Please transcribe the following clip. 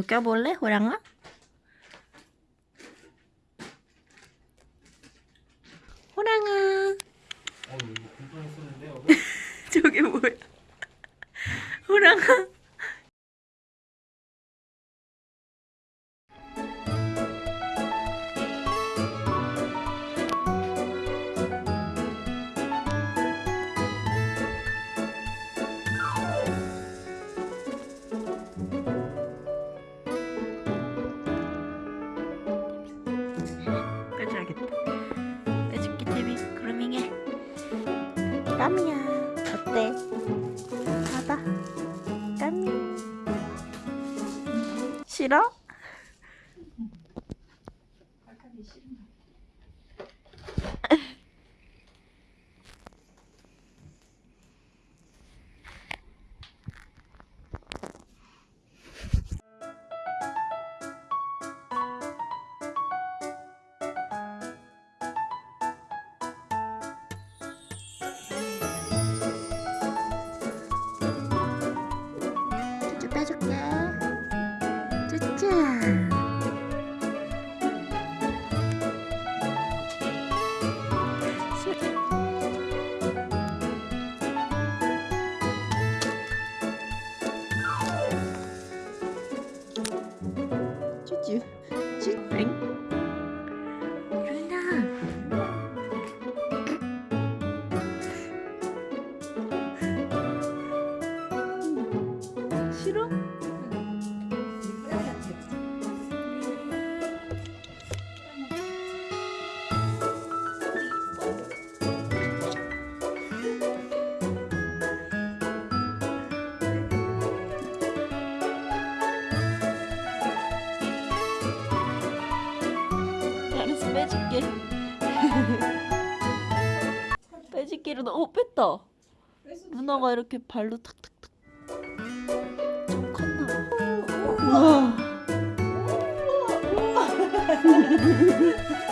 껴볼래, 호랑아? 호랑아. 어 이거? 저게 뭐야? 호랑아. 까미야, 어때? 봐봐. 까미. 싫어? 싫 어? 빼줄게. 빼줄게 루나 오 뺐다. 루나가 이렇게 발로 탁탁탁. 좀 컸나? 봐 우와